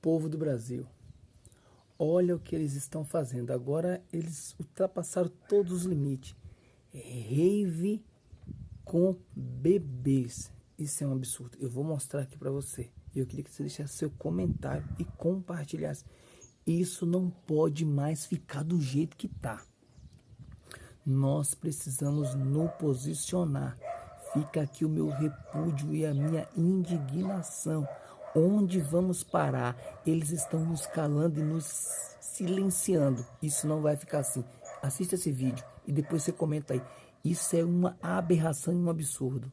Povo do Brasil, olha o que eles estão fazendo. Agora eles ultrapassaram todos os limites. Rave com bebês. Isso é um absurdo. Eu vou mostrar aqui para você. Eu queria que você deixasse seu comentário e compartilhasse. Isso não pode mais ficar do jeito que tá. Nós precisamos nos posicionar. Fica aqui o meu repúdio e a minha indignação. Onde vamos parar? Eles estão nos calando e nos silenciando. Isso não vai ficar assim. Assista esse vídeo e depois você comenta aí. Isso é uma aberração e um absurdo.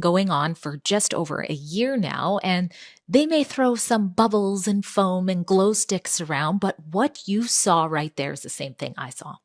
Going on for just over a year now, and they may throw some bubbles and foam and glow sticks around, but what you saw right there is the same thing I saw.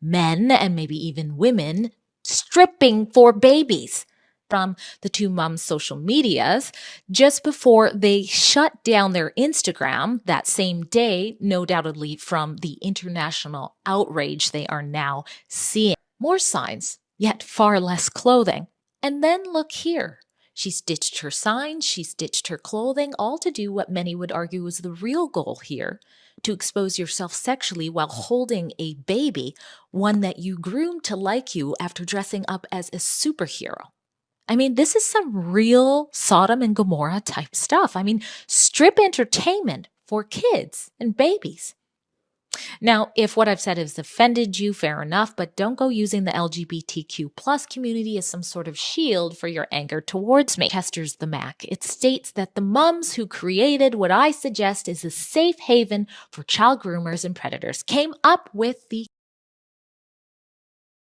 Men and maybe even women stripping for babies from the two moms' social medias just before they shut down their Instagram that same day, no doubtedly from the international outrage they are now seeing. More signs, yet far less clothing. And then look here. She's ditched her signs, she's ditched her clothing, all to do what many would argue was the real goal here to expose yourself sexually while holding a baby, one that you groomed to like you after dressing up as a superhero. I mean, this is some real Sodom and Gomorrah type stuff. I mean, strip entertainment for kids and babies. Now, if what I've said has offended you, fair enough, but don't go using the LGBTQ plus community as some sort of shield for your anger towards me. Chester's the Mac. It states that the mums who created what I suggest is a safe haven for child groomers and predators came up with the